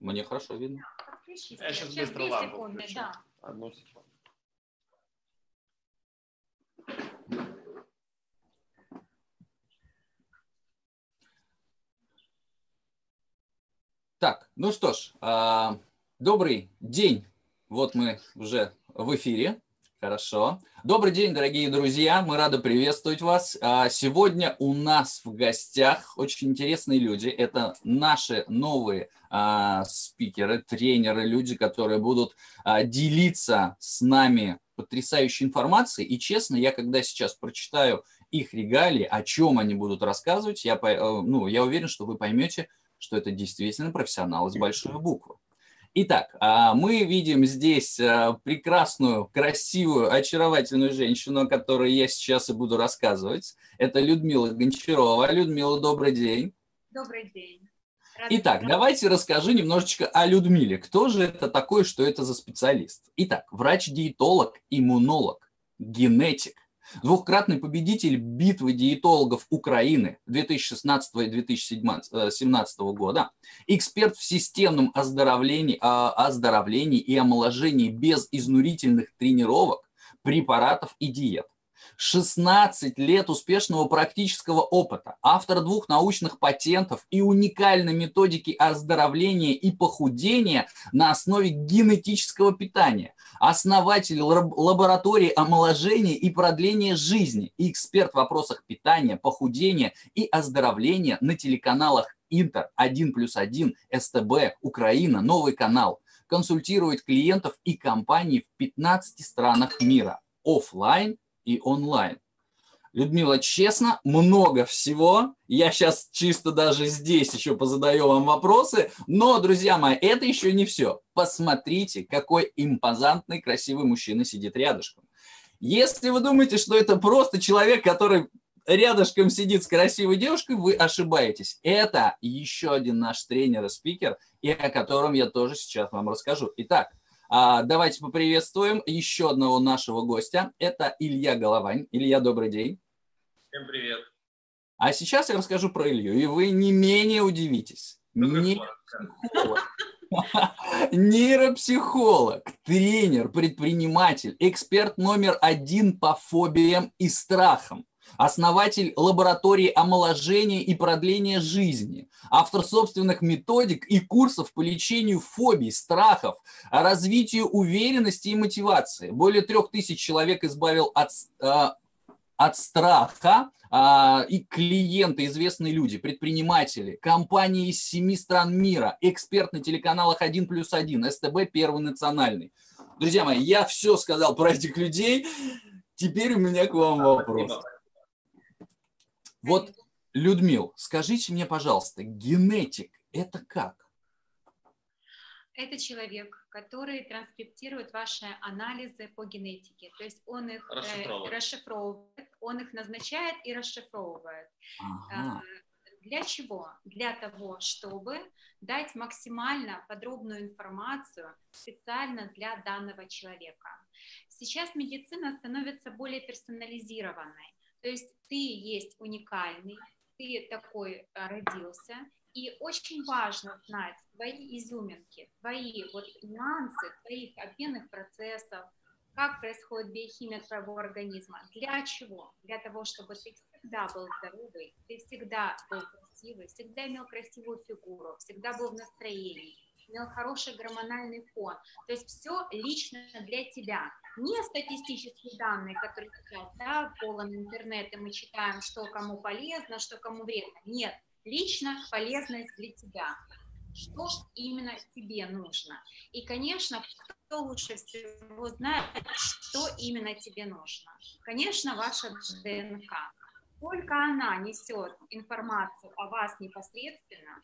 Мне хорошо видно. Я сейчас быстро лампу включу. Да. Одну секунду. Так, ну что ж, а, добрый день. Вот мы уже в эфире. Хорошо. Добрый день, дорогие друзья. Мы рады приветствовать вас. А, сегодня у нас в гостях очень интересные люди. Это наши новые а, спикеры, тренеры, люди, которые будут делиться с нами потрясающей информацией. И честно, я когда сейчас прочитаю их регалии, о чем они будут рассказывать, я, э, ну, я уверен, что вы поймете, что это действительно профессионал с большой буквы. Итак, а, мы видим здесь а, прекрасную, красивую, очаровательную женщину, о которой я сейчас и буду рассказывать. Это Людмила Гончарова. Людмила, добрый день. Добрый день. Рада Итак, давайте расскажу немножечко о Людмиле. Кто же это такой, что это за специалист? Итак, врач-диетолог, иммунолог, генетик, Двухкратный победитель битвы диетологов Украины 2016 и 2017 года, эксперт в системном оздоровлении, а, оздоровлении и омоложении без изнурительных тренировок, препаратов и диет. 16 лет успешного практического опыта, автор двух научных патентов и уникальной методики оздоровления и похудения на основе генетического питания, основатель лаборатории омоложения и продления жизни и эксперт в вопросах питания, похудения и оздоровления на телеканалах Интер, 1 плюс 1, СТБ, Украина, Новый канал. Консультирует клиентов и компаний в 15 странах мира. Оффлайн и онлайн. Людмила, честно, много всего. Я сейчас чисто даже здесь еще позадаю вам вопросы. Но, друзья мои, это еще не все. Посмотрите, какой импозантный, красивый мужчина сидит рядышком. Если вы думаете, что это просто человек, который рядышком сидит с красивой девушкой, вы ошибаетесь. Это еще один наш тренер и спикер, и о котором я тоже сейчас вам расскажу. Итак, давайте поприветствуем еще одного нашего гостя. Это Илья Головань. Илья, добрый день. Всем привет. А сейчас я расскажу про Илью, и вы не менее удивитесь. Нейропсихолог. Нейропсихолог, тренер, предприниматель, эксперт номер один по фобиям и страхам основатель лаборатории омоложения и продления жизни, автор собственных методик и курсов по лечению фобий, страхов, развитию уверенности и мотивации. Более трех тысяч человек избавил от, э, от страха, а, и клиенты, известные люди, предприниматели, компании из семи стран мира, эксперт на телеканалах 1 плюс 1, СТБ Первый национальный. Друзья мои, я все сказал про этих людей. Теперь у меня к вам вопрос. Вот, Людмил, скажите мне, пожалуйста, генетик – это как? Это человек, который транскриптирует ваши анализы по генетике. То есть он их э, расшифровывает, расшифровывает он их назначает и расшифровывает. Ага. Э, для чего? Для того, чтобы дать максимально подробную информацию специально для данного человека. Сейчас медицина становится более персонализированной. То есть ты есть уникальный, ты такой а, родился, и очень важно знать твои изюминки, твои вот нюансы твоих обменных процессов, как происходит биохимия твоего организма, для чего? Для того, чтобы ты всегда был здоровый, ты всегда был красивый, всегда имел красивую фигуру, всегда был в настроении, имел хороший гормональный фон. То есть все лично для тебя. Не статистические данные, которые сейчас, да, полон интернет, и мы читаем, что кому полезно, что кому вредно. Нет, лично полезность для тебя. Что именно тебе нужно. И, конечно, кто лучше всего знает, что именно тебе нужно. Конечно, ваша ДНК только она несет информацию о вас непосредственно,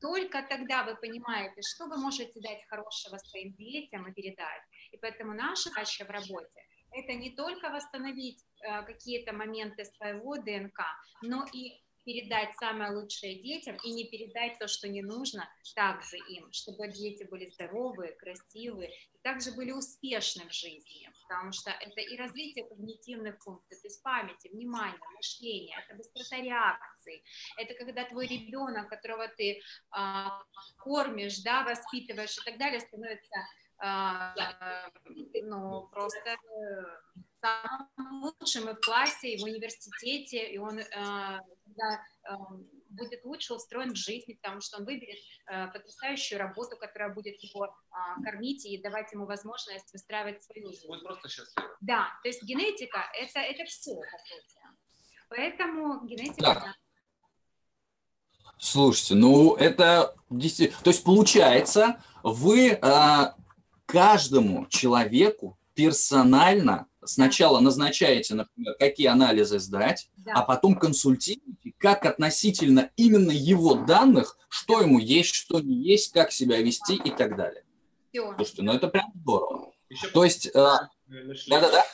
только тогда вы понимаете, что вы можете дать хорошего своим детям и передать. И поэтому наша задача в работе – это не только восстановить э, какие-то моменты своего ДНК, но и передать самое лучшее детям и не передать то, что не нужно, также им, чтобы дети были здоровые, красивые, и также были успешны в жизни, потому что это и развитие когнитивных функций, то есть памяти, внимания, мышления, это быстрота реакции, это когда твой ребенок, которого ты а, кормишь, да, воспитываешь и так далее, становится ну, просто э, самым лучшим и в классе, и в университете, и он э, когда, э, будет лучше устроен в жизни, потому что он выберет э, потрясающую работу, которая будет его э, кормить и давать ему возможность выстраивать свою жизнь. Будет просто счастлив. Да, то есть генетика это, это все, по сути. Поэтому генетика... Да. Слушайте, ну это действительно... То есть получается, вы э, каждому человеку персонально сначала назначаете, например, какие анализы сдать, да. а потом консультируете, как относительно именно его данных, что ему есть, что не есть, как себя вести и так далее. Все. Слушайте, ну это прям здорово. Еще То есть, э, да-да-да.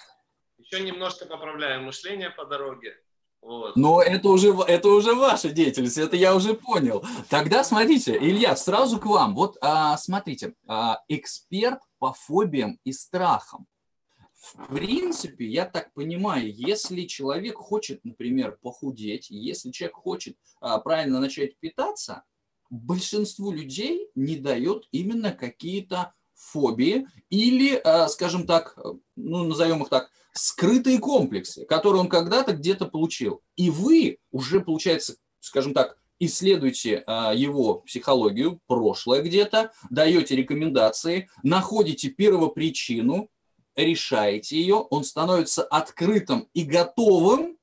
Еще немножко поправляем мышление по дороге. Вот. Но это уже, это уже ваша деятельность, это я уже понял. Тогда смотрите, Илья, сразу к вам. Вот а, смотрите, а, эксперт по фобиям и страхам. В принципе, я так понимаю, если человек хочет, например, похудеть, если человек хочет а, правильно начать питаться, большинству людей не дает именно какие-то фобии или, а, скажем так, ну, назовем их так, скрытые комплексы, которые он когда-то где-то получил. И вы уже, получается, скажем так, исследуете а, его психологию, прошлое где-то, даете рекомендации, находите первопричину, решаете ее, он становится открытым и готовым,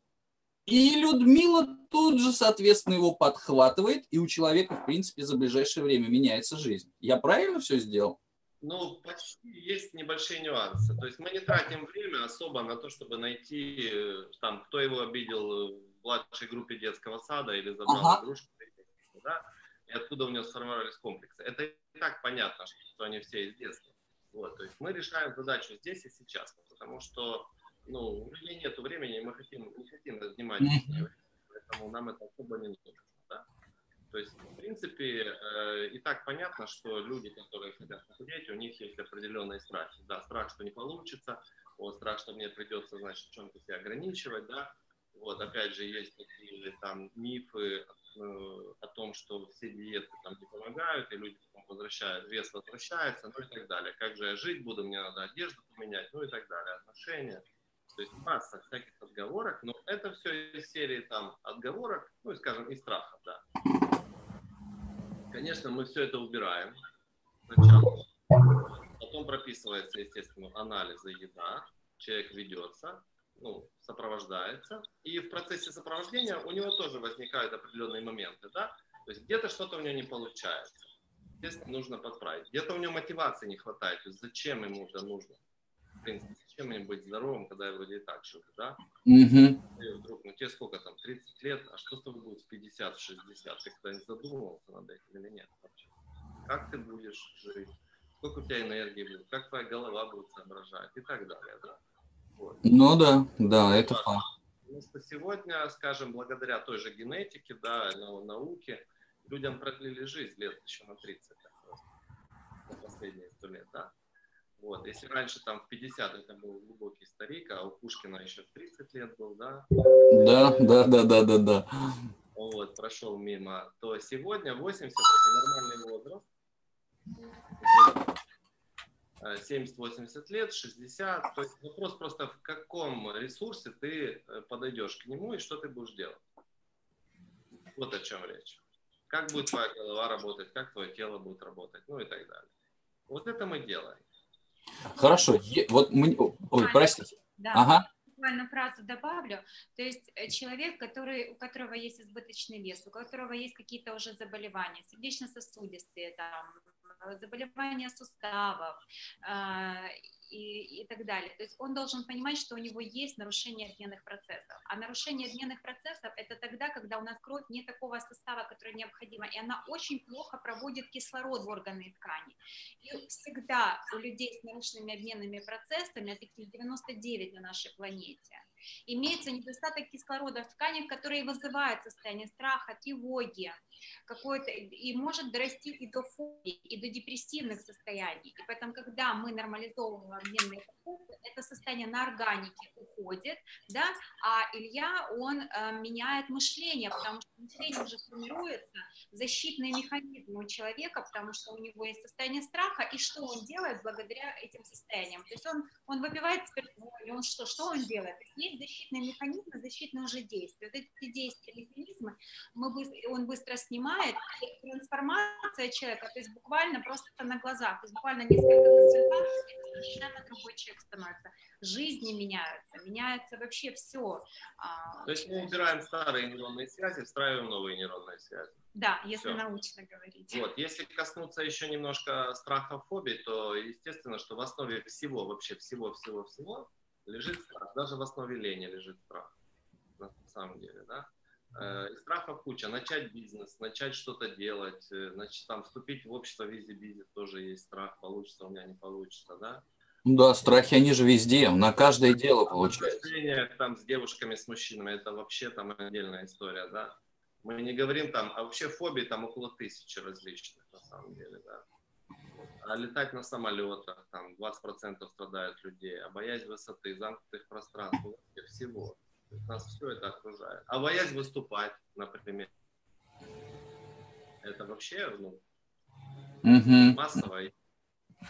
и Людмила тут же, соответственно, его подхватывает, и у человека, в принципе, за ближайшее время меняется жизнь. Я правильно все сделал? Ну, почти есть небольшие нюансы. То есть мы не тратим время особо на то, чтобы найти, э, там, кто его обидел в младшей группе детского сада или забрал ага. игрушку, да, и откуда у него сформировались комплексы. Это и так понятно, что они все из детства. Вот, то есть мы решаем задачу здесь и сейчас, потому что ну, у людей нет времени, мы хотим, не хотим занимать поэтому нам это особо не нужно. То есть, в принципе, э, и так понятно, что люди, которые хотят похудеть, у них есть определенные страхи. Да, страх, что не получится, вот, страх, что мне придется, значит, чем-то себя ограничивать, да. Вот, опять же, есть такие там мифы Э, о том, что все диеты там не помогают, и люди потом возвращают, вес возвращается, ну и так далее. Как же я жить буду, мне надо одежду поменять, ну и так далее, отношения. То есть масса всяких отговорок, но это все из серии там отговорок, ну и скажем, и страхов, да. Конечно, мы все это убираем. Сначала. Потом прописывается, естественно, анализы еда, человек ведется, ну, сопровождается, и в процессе сопровождения у него тоже возникают определенные моменты, да, то есть где-то что-то у него не получается, естественно, нужно подправить, где-то у него мотивации не хватает, то есть зачем ему это нужно, в принципе, зачем ему быть здоровым, когда я вроде и так живу, да, mm-hmm. и вдруг, ну тебе сколько там, 30 лет, а что с тобой будет в 50-60, ты когда-нибудь задумывался над этим или нет вообще, как ты будешь жить, сколько у тебя энергии будет, как твоя голова будет соображать и так далее, да. Ну да, да, это факт. Потому что сегодня, скажем, благодаря той же генетике, да, науке, людям продлили жизнь лет еще на 30, так на последние сто лет, да. Вот, если раньше там в 50 это был глубокий старик, а у Пушкина еще в 30 лет был, да? Да, да, да, да, да, да. Вот, прошел мимо, то сегодня 80 это нормальный возраст 70-80 лет, 60. То есть вопрос просто, в каком ресурсе ты э, подойдешь к нему и что ты будешь делать. Вот о чем речь. Как будет твоя голова работать, как твое тело будет работать, ну и так далее. Вот это мы делаем. Хорошо. Вот мы... Ой, простите. Да. Ага буквально фразу добавлю. То есть э, человек, который, у которого есть избыточный вес, у которого есть какие-то уже заболевания, сердечно-сосудистые, там, Э, заболевания суставов э, и, и так далее. То есть он должен понимать, что у него есть нарушение обменных процессов. А нарушение обменных процессов – это тогда, когда у нас кровь не такого состава, который необходимо, и она очень плохо проводит кислород в органы и ткани. И всегда у людей с нарушенными обменными процессами, а таких 99 на нашей планете – имеется недостаток кислорода в тканях, который вызывает состояние страха, тревоги, какое-то, и может дорасти и до фобии, и до депрессивных состояний. И поэтому, когда мы нормализовываем обменные продукты, это состояние на органике уходит, да, а Илья, он э, меняет мышление, потому что мышление уже формируется, защитные механизмы у человека, потому что у него есть состояние страха, и что он делает благодаря этим состояниям. То есть он, он выпивает спиртное, он что, что он делает? Есть защитные механизмы, защитные уже действия. Вот эти действия, механизмы, мы быстро, он быстро снимает, и трансформация человека, то есть буквально просто на глазах, то есть буквально несколько консультаций, совершенно другой человек становится. Жизни меняются, меняется вообще все. А, то есть мы убираем старые нейронные связи, встраиваем новые нейронные связи. Да, если все. научно говорить. Вот, если коснуться еще немножко страха, фобий, то естественно, что в основе всего, вообще всего-всего-всего лежит страх. Даже в основе лени лежит страх. На самом деле, да. Э, и страхов куча. Начать бизнес, начать что-то делать, значит, э, там вступить в общество визи-бизи тоже есть страх, получится у меня, не получится, да. Ну да, страхи, они же везде, на каждое дело получается. Там с девушками, с мужчинами, это вообще там отдельная история, да. Мы не говорим там, а вообще фобии там около тысячи различных, на самом деле, да. А летать на самолетах, там 20% страдают людей, а боязнь высоты, замкнутых пространств, всего. Нас все это окружает. А боязнь выступать, например, это вообще ну, угу. массово.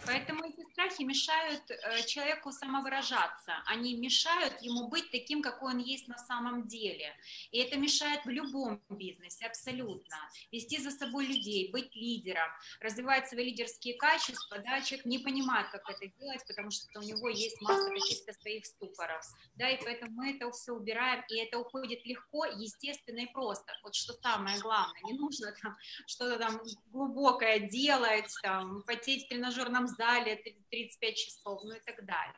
Поэтому эти страхи мешают э, человеку самовыражаться, они мешают ему быть таким, какой он есть на самом деле. И это мешает в любом бизнесе, абсолютно. Вести за собой людей, быть лидером, развивать свои лидерские качества. Да, человек не понимает, как это делать, потому что у него есть масса каких-то своих ступоров. Да, и поэтому мы это все убираем, и это уходит легко, естественно и просто. Вот что самое главное, не нужно там что-то там глубокое делать, там, потеть в тренажерном зале 35 часов, ну и так далее.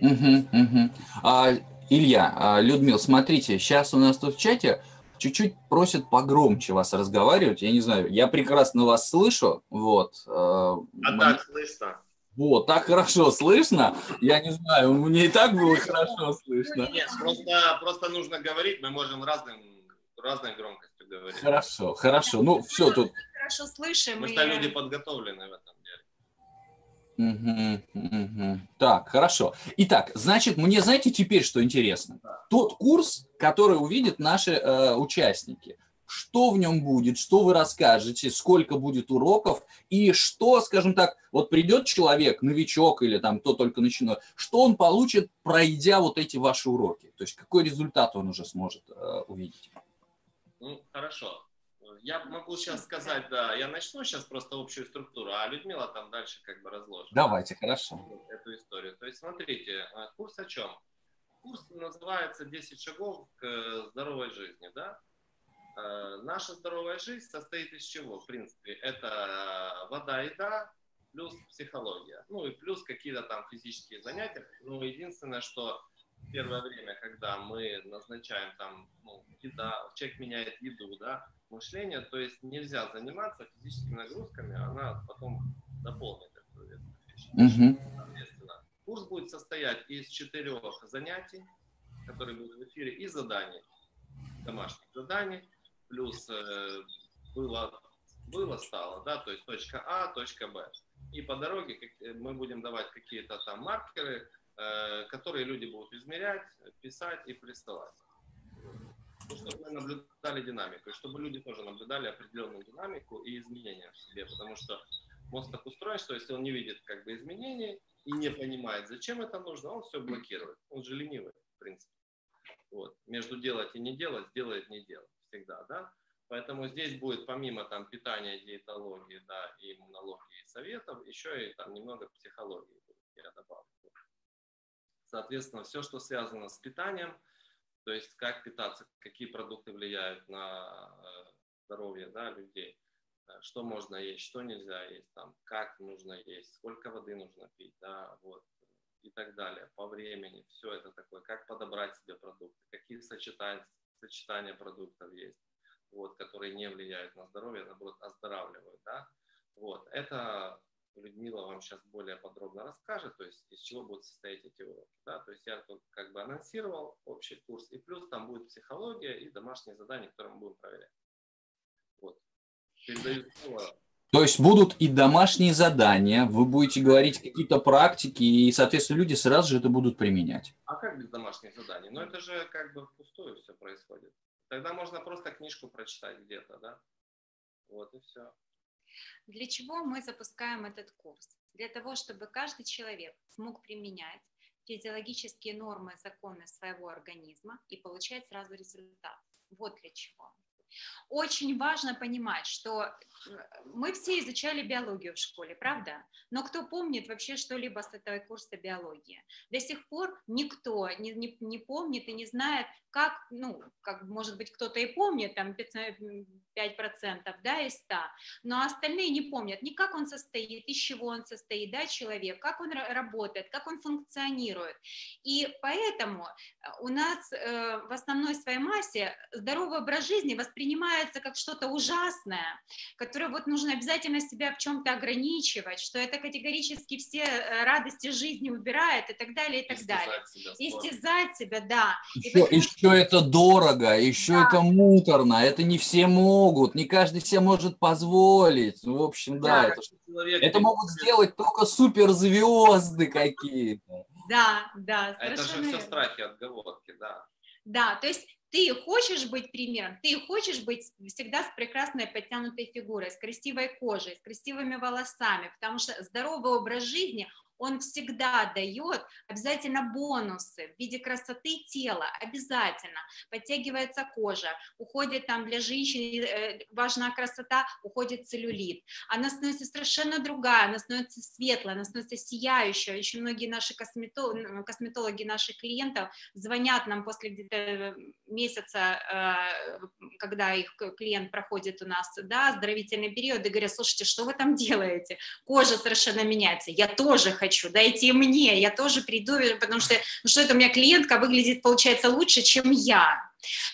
Угу, угу. А, Илья, а, Людмил, смотрите, сейчас у нас тут в чате чуть-чуть просят погромче вас разговаривать. Я не знаю, я прекрасно вас слышу. Вот. А, а так слышно? Вот, так хорошо слышно. Я не знаю, мне и так было хорошо слышно. Нет, просто, просто нужно говорить, мы можем разным, разной громкостью говорить. Хорошо, хорошо. Ну, все тут. Хорошо слышим. Мы что люди подготовлены в этом. Угу. Так, хорошо. Итак, значит, мне знаете теперь, что интересно? Тот курс, который увидят наши э, участники, что в нем будет, что вы расскажете, сколько будет уроков и что, скажем так, вот придет человек, новичок или там кто только начинает, что он получит, пройдя вот эти ваши уроки? То есть какой результат он уже сможет э, увидеть? Ну, хорошо. Я могу сейчас сказать, да, я начну сейчас просто общую структуру, а Людмила там дальше как бы разложит. Давайте, хорошо. Эту историю. То есть смотрите, а, курс о чем? Курс называется «10 шагов к здоровой жизни», да? А, наша здоровая жизнь состоит из чего, в принципе? Это вода, еда, плюс психология. Ну и плюс какие-то там физические занятия. Ну, единственное, что первое время, когда мы назначаем там, ну, еда, человек меняет еду, да, мышление, то есть нельзя заниматься физическими нагрузками, она потом дополнит эту вещь. Угу. Курс будет состоять из четырех занятий, которые будут в эфире, и заданий, домашних заданий, плюс э, было, было, стало, да, то есть точка А, точка Б. И по дороге э, мы будем давать какие-то там маркеры, э, которые люди будут измерять, писать и присылать чтобы мы наблюдали динамику, и чтобы люди тоже наблюдали определенную динамику и изменения в себе, потому что мозг так устроен, что если он не видит как бы изменений и не понимает, зачем это нужно, он все блокирует. Он же ленивый, в принципе. Вот. Между делать и не делать, делает не делать всегда, да. Поэтому здесь будет помимо там питания, диетологии, да, и иммунологии, и советов, еще и там немного психологии я добавлю. Соответственно, все, что связано с питанием – то есть как питаться, какие продукты влияют на э, здоровье да, людей, э, что можно есть, что нельзя есть, там, как нужно есть, сколько воды нужно пить, да, вот, и так далее, по времени, все это такое, как подобрать себе продукты, какие сочетания, сочетания продуктов есть, вот, которые не влияют на здоровье, наоборот, оздоравливают, да, вот, это Людмила вам сейчас более подробно расскажет, то есть из чего будут состоять эти уроки. Да? То есть я как бы анонсировал общий курс, и плюс там будет психология и домашние задания, которые мы будем проверять. Вот. Передаю слово то есть будут и домашние задания, вы будете говорить какие-то практики, и, соответственно, люди сразу же это будут применять. А как без домашних заданий? Ну, это же как бы впустую все происходит. Тогда можно просто книжку прочитать где-то, да? Вот и все. Для чего мы запускаем этот курс? Для того, чтобы каждый человек смог применять физиологические нормы, законы своего организма и получать сразу результат. Вот для чего. Очень важно понимать, что э, мы все изучали биологию в школе, правда? Но кто помнит вообще что-либо с этого курса биологии? До сих пор никто не, не, не помнит и не знает, как, ну, как может быть кто-то и помнит, там 5%, 5% да, из 100, но остальные не помнят ни как он состоит, из чего он состоит, да, человек, как он работает, как он функционирует. И поэтому э, у нас э, в основной своей массе здоровый образ жизни воспринимается как что-то ужасное, которое вот нужно обязательно себя в чем-то ограничивать, что это категорически все э, радости жизни убирает и так далее, и так Истязать далее. Себя, Истязать себя, да. Еще, поэтому... еще это дорого, еще да. это муторно, это не все могут, не каждый себе может позволить. Ну, в общем, да, да это, человек, это могут сделать только суперзвезды какие-то. Да, да. А это же все страхи, отговорки, да. Да, то есть ты хочешь быть примером, ты хочешь быть всегда с прекрасной подтянутой фигурой, с красивой кожей, с красивыми волосами, потому что здоровый образ жизни, он всегда дает обязательно бонусы в виде красоты тела, обязательно. Подтягивается кожа, уходит там для женщин, э, важна красота, уходит целлюлит. Она становится совершенно другая, она становится светлая, она становится сияющая. Очень многие наши косметологи, косметологи наших клиентов звонят нам после где-то э, месяца, э, когда их клиент проходит у нас, да, оздоровительный период, и говорят, слушайте, что вы там делаете? Кожа совершенно меняется. Я тоже хочу хочу, дайте мне, я тоже приду, потому что, ну что это у меня клиентка выглядит, получается, лучше, чем я.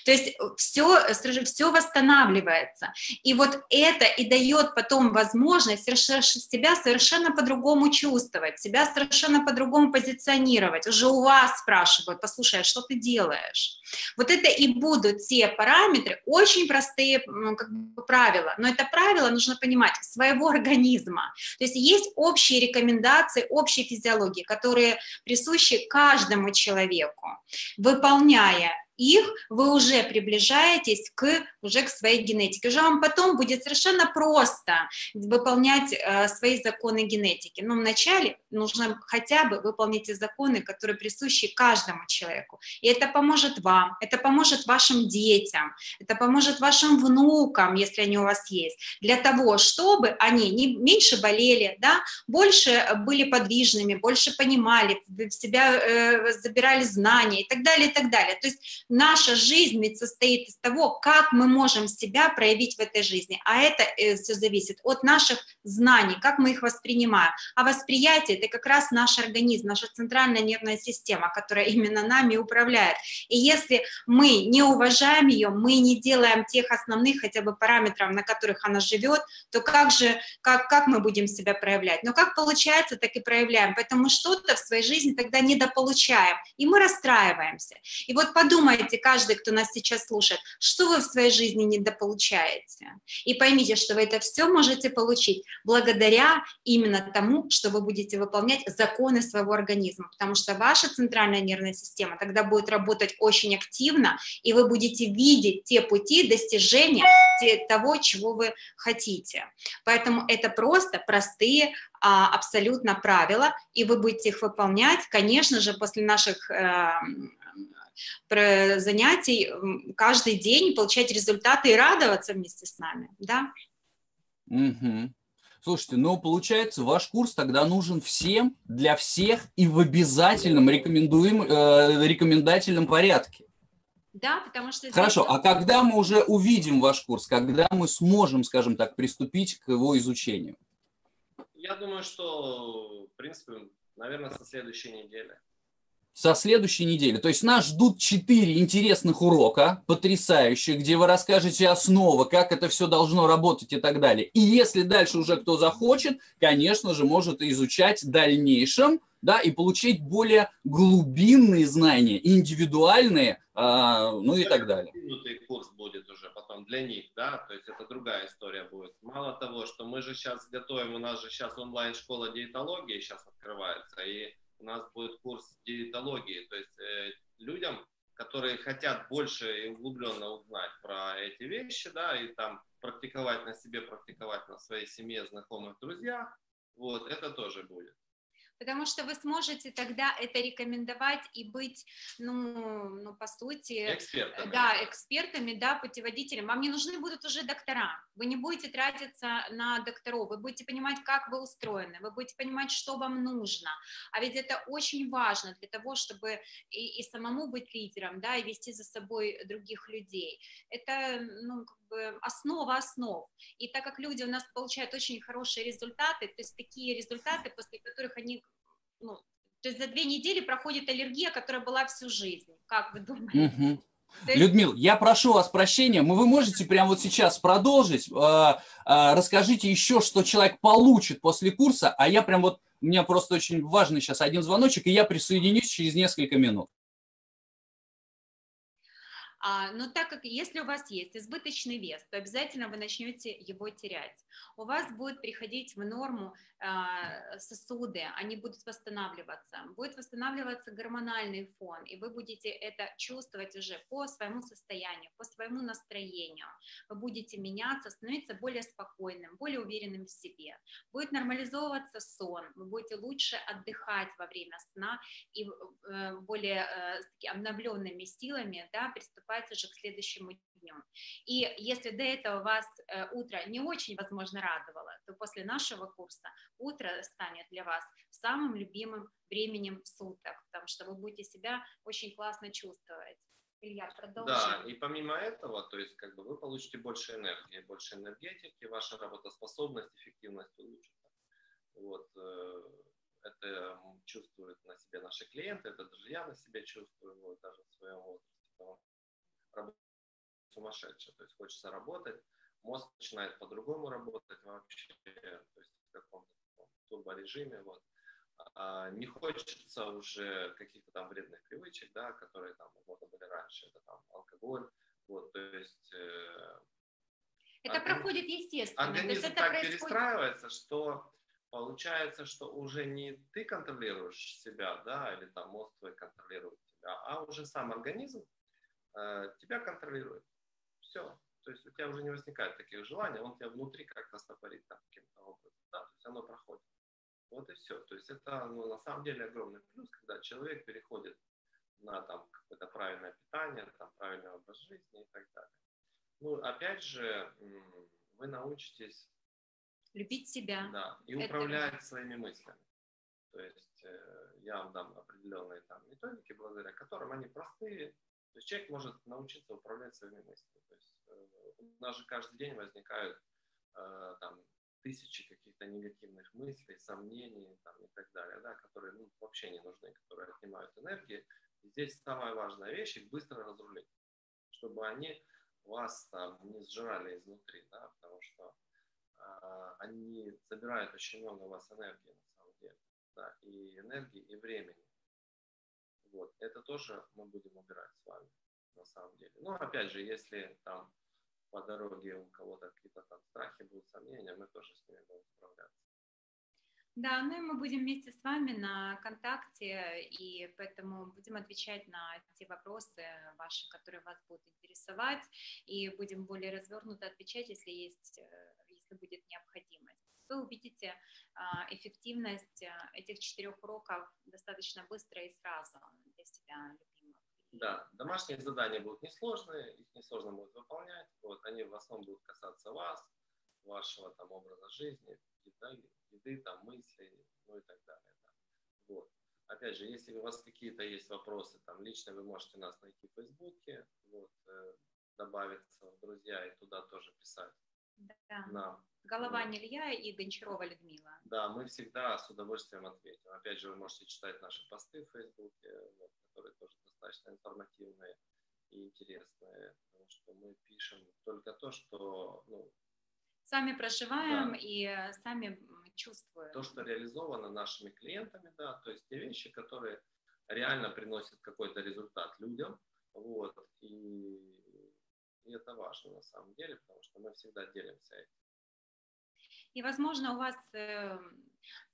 То есть все, все восстанавливается. И вот это и дает потом возможность себя совершенно по-другому чувствовать, себя совершенно по-другому позиционировать. Уже у вас спрашивают, послушай, а что ты делаешь? Вот это и будут те параметры, очень простые как бы, правила, но это правило нужно понимать своего организма. То есть есть общие рекомендации, общие физиологии, которые присущи каждому человеку. Выполняя их, вы уже приближаетесь к, уже к своей генетике. Уже вам потом будет совершенно просто выполнять э, свои законы генетики. Но вначале нужно хотя бы выполнить те законы, которые присущи каждому человеку. И это поможет вам, это поможет вашим детям, это поможет вашим внукам, если они у вас есть, для того, чтобы они не, меньше болели, да, больше были подвижными, больше понимали, в себя э, забирали знания и так далее, и так далее. То есть наша жизнь ведь состоит из того, как мы можем себя проявить в этой жизни. А это э, все зависит от наших знаний, как мы их воспринимаем. А восприятие – это как раз наш организм, наша центральная нервная система, которая именно нами управляет. И если мы не уважаем ее, мы не делаем тех основных хотя бы параметров, на которых она живет, то как же, как, как мы будем себя проявлять? Но как получается, так и проявляем. Поэтому что-то в своей жизни тогда недополучаем, и мы расстраиваемся. И вот подумайте, подумайте, каждый, кто нас сейчас слушает, что вы в своей жизни недополучаете. И поймите, что вы это все можете получить благодаря именно тому, что вы будете выполнять законы своего организма, потому что ваша центральная нервная система тогда будет работать очень активно, и вы будете видеть те пути достижения того, чего вы хотите. Поэтому это просто простые а, абсолютно правила, и вы будете их выполнять, конечно же, после наших э, занятий каждый день, получать результаты и радоваться вместе с нами, да? Угу. Слушайте, ну, получается, ваш курс тогда нужен всем, для всех и в обязательном рекомендуем, э, рекомендательном порядке. Да, потому что... Хорошо, здесь... а когда мы уже увидим ваш курс, когда мы сможем, скажем так, приступить к его изучению? Я думаю, что, в принципе, наверное, со следующей недели. Со следующей недели. То есть нас ждут четыре интересных урока, потрясающие, где вы расскажете основы, как это все должно работать и так далее. И если дальше уже кто захочет, конечно же, может изучать в дальнейшем, да, и получить более глубинные знания, индивидуальные, а, ну и так далее. курс будет уже потом для них, да, то есть это другая история будет. Мало того, что мы же сейчас готовим, у нас же сейчас онлайн-школа диетологии сейчас открывается, и у нас будет курс диетологии, то есть э, людям, которые хотят больше и углубленно узнать про эти вещи, да, и там практиковать на себе, практиковать на своей семье, знакомых, друзьях, вот, это тоже будет потому что вы сможете тогда это рекомендовать и быть, ну, ну по сути, экспертами. да, экспертами, да, путеводителем. Вам не нужны будут уже доктора, вы не будете тратиться на докторов, вы будете понимать, как вы устроены, вы будете понимать, что вам нужно, а ведь это очень важно для того, чтобы и, и самому быть лидером, да, и вести за собой других людей. Это, ну, как бы основа основ. И так как люди у нас получают очень хорошие результаты, то есть такие результаты, после которых они, ну, то есть за две недели проходит аллергия, которая была всю жизнь. Как вы думаете? Угу. Есть... Людмил, я прошу вас прощения, вы можете прямо вот сейчас продолжить, а, а, расскажите еще, что человек получит после курса, а я прям вот, у меня просто очень важный сейчас один звоночек, и я присоединюсь через несколько минут. А, но так как если у вас есть избыточный вес, то обязательно вы начнете его терять. У вас будет приходить в норму а, сосуды, они будут восстанавливаться, будет восстанавливаться гормональный фон, и вы будете это чувствовать уже по своему состоянию, по своему настроению. Вы будете меняться, становиться более спокойным, более уверенным в себе. Будет нормализовываться сон, вы будете лучше отдыхать во время сна и э, более э, обновленными силами да, приступать уже к следующему дню. И если до этого вас э, утро не очень, возможно, радовало, то после нашего курса утро станет для вас самым любимым временем суток, потому что вы будете себя очень классно чувствовать. Илья, продолжим. Да, и помимо этого, то есть как бы вы получите больше энергии, больше энергетики, ваша работоспособность, эффективность улучшится. Вот, э, это чувствуют на себе наши клиенты, это даже я на себе чувствую, вот, даже в своем возрасте сумасшедшая, то есть хочется работать, мозг начинает по-другому работать вообще, то есть в каком-то турборежиме, вот. А не хочется уже каких-то там вредных привычек, да, которые там вот были раньше, это там алкоголь, вот, то есть... Э, это организм, проходит естественно. Организм так происходит... перестраивается, что получается, что уже не ты контролируешь себя, да, или там мозг твой контролирует тебя, а уже сам организм тебя контролирует. Все. То есть у тебя уже не возникает таких желаний, он тебя внутри как-то стопорит там каким-то образом. Да, то есть оно проходит. Вот и все. То есть это ну, на самом деле огромный плюс, когда человек переходит на там какое-то правильное питание, там правильный образ жизни и так далее. Ну, опять же, вы научитесь любить себя. Да, и это... управлять своими мыслями. То есть э, я вам дам определенные там методики, благодаря которым они простые, то есть человек может научиться управлять своими мыслями. То есть э, у нас же каждый день возникают э, там тысячи каких-то негативных мыслей, сомнений там, и так далее, да, которые ну, вообще не нужны, которые отнимают энергии. И здесь самая важная вещь их быстро разрулить, чтобы они вас там не сжирали изнутри, да, потому что э, они забирают очень много у вас энергии на самом деле, да, и энергии, и времени. Вот. Это тоже мы будем убирать с вами, на самом деле. Но опять же, если там по дороге у кого-то какие-то там страхи будут, сомнения, мы тоже с ними будем справляться. Да, ну и мы будем вместе с вами на контакте, и поэтому будем отвечать на те вопросы ваши, которые вас будут интересовать, и будем более развернуто отвечать, если есть, э, если будет необходимость вы увидите а, эффективность а, этих четырех уроков достаточно быстро и сразу для себя любимых. Да, домашние задания будут несложные, их несложно будет выполнять. Вот, они в основном будут касаться вас, вашего там образа жизни, еды, еды там, мыслей, ну и так далее. Да. Вот. Опять же, если у вас какие-то есть вопросы, там лично вы можете нас найти в Фейсбуке, вот, э, добавиться в друзья и туда тоже писать да. нам Голова Илья и Гончарова Людмила. Да, мы всегда с удовольствием ответим. Опять же, вы можете читать наши посты в Фейсбуке, которые тоже достаточно информативные и интересные, потому что мы пишем только то, что ну, сами проживаем да. и э, сами чувствуем. То, что реализовано нашими клиентами, да, то есть те вещи, которые реально приносят какой-то результат людям, вот, и, и это важно на самом деле, потому что мы всегда делимся этим. И, возможно, у вас э,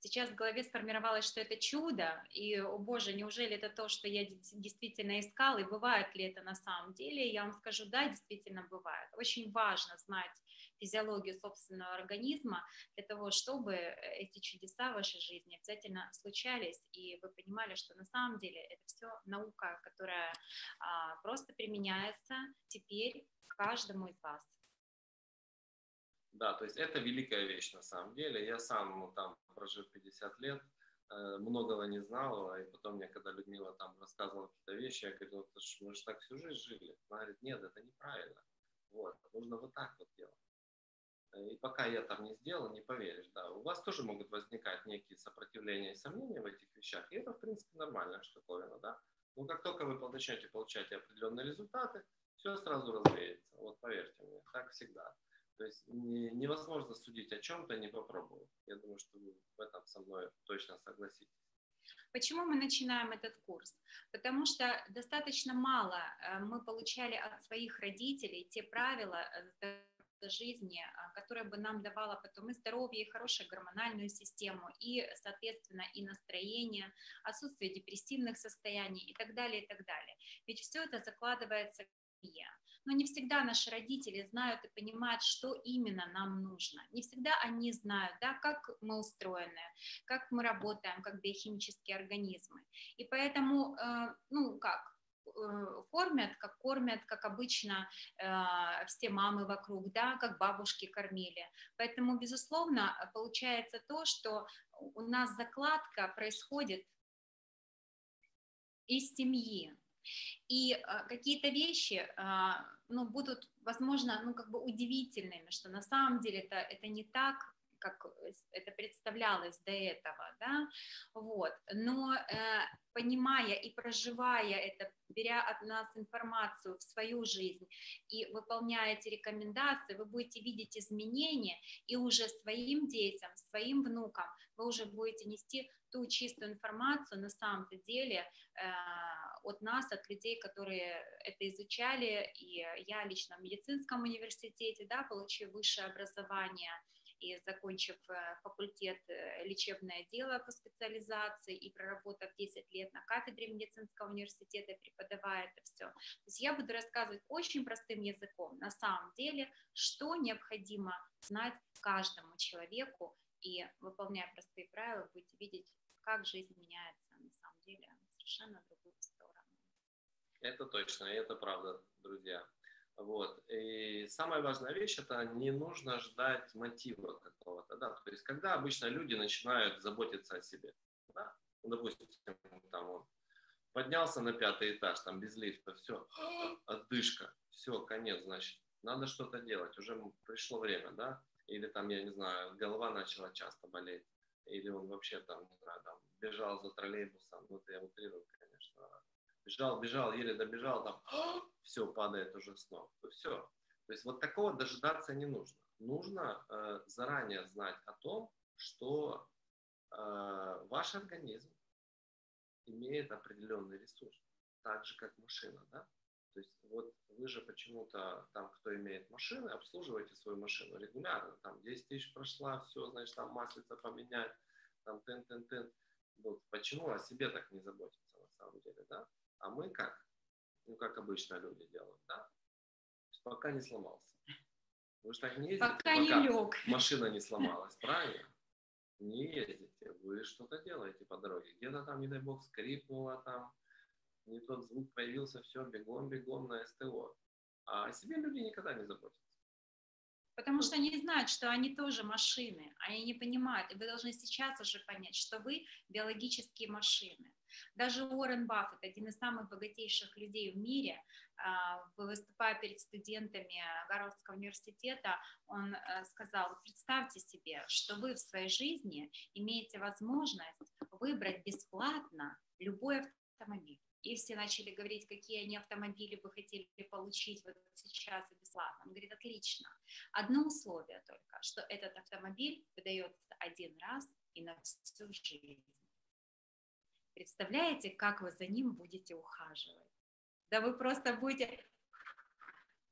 сейчас в голове сформировалось, что это чудо, и, о боже, неужели это то, что я действительно искал, и бывает ли это на самом деле? Я вам скажу, да, действительно бывает. Очень важно знать физиологию собственного организма для того, чтобы эти чудеса в вашей жизни обязательно случались, и вы понимали, что на самом деле это все наука, которая а, просто применяется теперь каждому из вас. Да, то есть это великая вещь на самом деле. Я сам ну, там прожив 50 лет, э, многого не знал, и потом мне, когда Людмила там рассказывала какие-то вещи, я говорил, мы же так всю жизнь жили. Она говорит, нет, это неправильно. Вот, нужно вот так вот делать. Э, и пока я там не сделал, не поверишь, да. У вас тоже могут возникать некие сопротивления и сомнения в этих вещах, и это, в принципе, нормальная штуковина, да. Но как только вы начнете получать определенные результаты, все сразу развеется. Вот поверьте мне, так всегда. То есть не, невозможно судить о чем-то, не попробовав. Я думаю, что вы в этом со мной точно согласитесь. Почему мы начинаем этот курс? Потому что достаточно мало э, мы получали от своих родителей те правила э, жизни, а, которая бы нам давала потом и здоровье, и хорошую гормональную систему, и, соответственно, и настроение, отсутствие депрессивных состояний и так далее, и так далее. Ведь все это закладывается в семье но не всегда наши родители знают и понимают, что именно нам нужно. Не всегда они знают, да, как мы устроены, как мы работаем, как биохимические организмы. И поэтому, э, ну как, э, кормят, как кормят, как обычно э, все мамы вокруг, да, как бабушки кормили. Поэтому, безусловно, получается то, что у нас закладка происходит из семьи. И э, какие-то вещи, э, ну, будут, возможно, ну, как бы удивительными, что на самом деле это, это не так, как это представлялось до этого, да, вот, но э, понимая и проживая это, беря от нас информацию в свою жизнь и выполняя эти рекомендации, вы будете видеть изменения, и уже своим детям, своим внукам вы уже будете нести ту чистую информацию на самом-то деле э, от нас, от людей, которые это изучали, и я лично в медицинском университете, да, получив высшее образование, и закончив э, факультет э, лечебное дело по специализации и проработав 10 лет на кафедре медицинского университета, преподавая это все. То есть я буду рассказывать очень простым языком, на самом деле, что необходимо знать каждому человеку, и выполняя простые правила, будете видеть, как жизнь меняется на самом деле совершенно другую сторону. Это точно, это правда, друзья. Вот. И самая важная вещь это не нужно ждать мотива какого-то, да. То есть, когда обычно люди начинают заботиться о себе, да, ну, допустим, там он поднялся на пятый этаж, там без лифта, все, отдышка, все, конец, значит, надо что-то делать, уже пришло время, да, или там, я не знаю, голова начала часто болеть, или он вообще там, не знаю, там, бежал за троллейбусом, ну, это я утрирую, конечно, бежал, бежал, еле добежал, там, все, падает уже с ног. Все. То есть вот такого дожидаться не нужно. Нужно э, заранее знать о том, что э, ваш организм имеет определенный ресурс, так же как машина, да? То есть вот вы же почему-то там, кто имеет машины, обслуживаете свою машину регулярно, там 10 тысяч прошла, все, значит, там маслица поменять, там тын-тын-тын. Вот почему о себе так не заботиться на самом деле, да? А мы как? Ну, как обычно люди делают, да? Пока не сломался. Вы же так не ездите, пока, пока не лег. машина не сломалась, правильно? Не ездите, вы что-то делаете по дороге. Где-то там, не дай бог, скрипнуло там, не тот звук появился, все, бегом, бегом на СТО. А о себе люди никогда не заботятся. Потому что они знают, что они тоже машины, они не понимают. И вы должны сейчас уже понять, что вы биологические машины. Даже Уоррен Баффет, один из самых богатейших людей в мире, а, выступая перед студентами Гарвардского университета, он э, сказал, представьте себе, что вы в своей жизни имеете возможность выбрать бесплатно любой автомобиль и все начали говорить, какие они автомобили бы хотели получить вот сейчас и бесплатно. Он говорит, отлично. Одно условие только, что этот автомобиль выдается один раз и на всю жизнь. Представляете, как вы за ним будете ухаживать? Да вы просто будете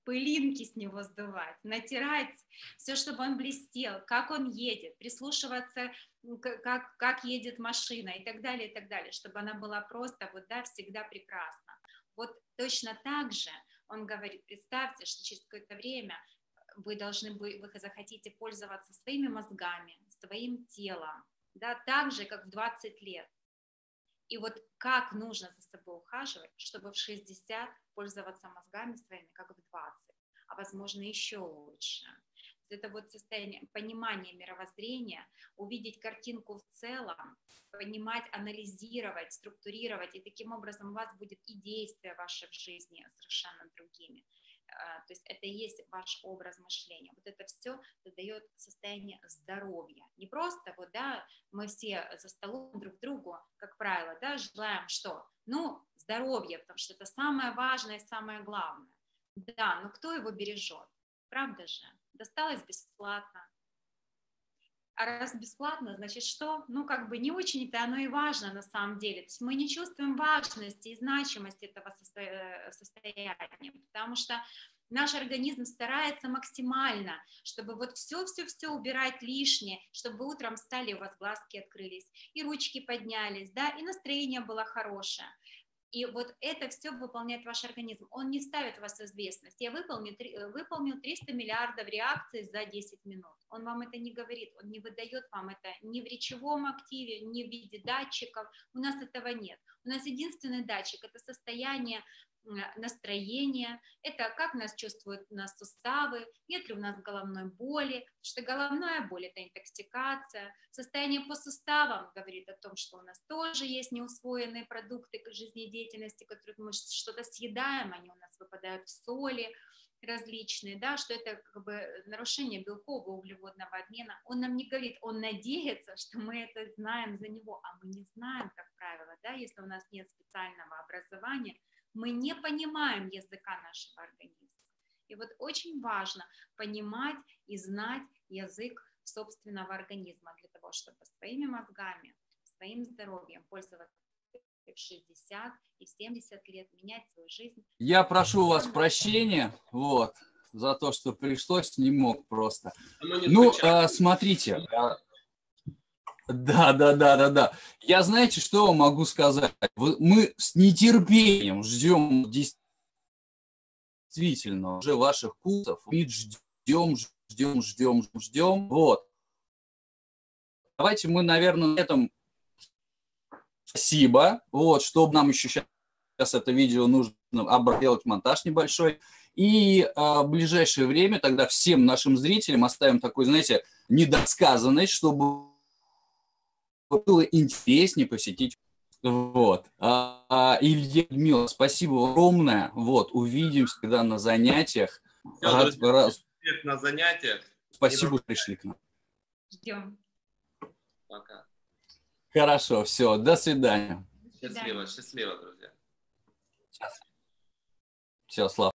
пылинки с него сдувать, натирать все, чтобы он блестел, как он едет, прислушиваться, как, как едет машина и так далее, и так далее, чтобы она была просто вот, да, всегда прекрасна. Вот точно так же он говорит, представьте, что через какое-то время вы должны быть, вы захотите пользоваться своими мозгами, своим телом, да, так же, как в 20 лет. И вот как нужно за собой ухаживать, чтобы в 60 пользоваться мозгами своими, как в 20, а возможно еще лучше. Это вот состояние понимания мировоззрения, увидеть картинку в целом, понимать, анализировать, структурировать, и таким образом у вас будет и действия ваши в жизни совершенно другими. А, то есть это и есть ваш образ мышления. Вот это все дает состояние здоровья. Не просто вот, да, мы все за столом друг другу, как правило, да, желаем что? Ну, здоровье, потому что это самое важное самое главное. Да, но кто его бережет? Правда же? Досталось бесплатно. А раз бесплатно, значит что? Ну, как бы не очень-то оно и важно на самом деле. То есть мы не чувствуем важности и значимости этого э, состояния, потому что наш организм старается максимально, чтобы вот все-все-все убирать лишнее, чтобы утром встали, у вас глазки открылись, и ручки поднялись, да, и настроение было хорошее. И вот это все выполняет ваш организм. Он не ставит вас в известность. Я выполнил, э, выполнил 300 миллиардов реакций за 10 минут. Он вам это не говорит, он не выдает вам это ни в речевом активе, ни в виде датчиков. У нас этого нет. У нас единственный датчик – это состояние настроение, это как нас чувствуют у нас суставы, нет ли у нас головной боли, потому что головная боль – это интоксикация. Состояние по суставам говорит о том, что у нас тоже есть неусвоенные продукты жизнедеятельности, которые мы что-то съедаем, они у нас выпадают в соли различные, да, что это как бы нарушение белкового углеводного обмена. Он нам не говорит, он надеется, что мы это знаем за него, а мы не знаем, как правило, да, если у нас нет специального образования – мы не понимаем языка нашего организма. И вот очень важно понимать и знать язык собственного организма для того, чтобы своими мозгами, своим здоровьем пользоваться в 60 и в 70 лет, менять свою жизнь. Я прошу у вас прощения, вот, за то, что пришлось, не мог просто. Ну, а, смотрите, а, да, да, да, да, да. Я знаете, что могу сказать? Мы с нетерпением ждем действительно уже ваших курсов. Мы ждем, ждем, ждем, ждем. Вот. Давайте мы, наверное, на этом спасибо. Вот, чтобы нам еще сейчас, сейчас это видео нужно делать монтаж небольшой. И э, в ближайшее время тогда всем нашим зрителям оставим такой, знаете, недосказанность, чтобы было интереснее посетить. Вот. А, а, Илья Людмила, спасибо огромное. Вот, увидимся, когда на занятиях. Все, рад, друзья, рад... на занятиях. Спасибо, что пришли к нам. Ждем. Пока. Хорошо, все, до свидания. Счастливо, счастливо, друзья. Все, Слава.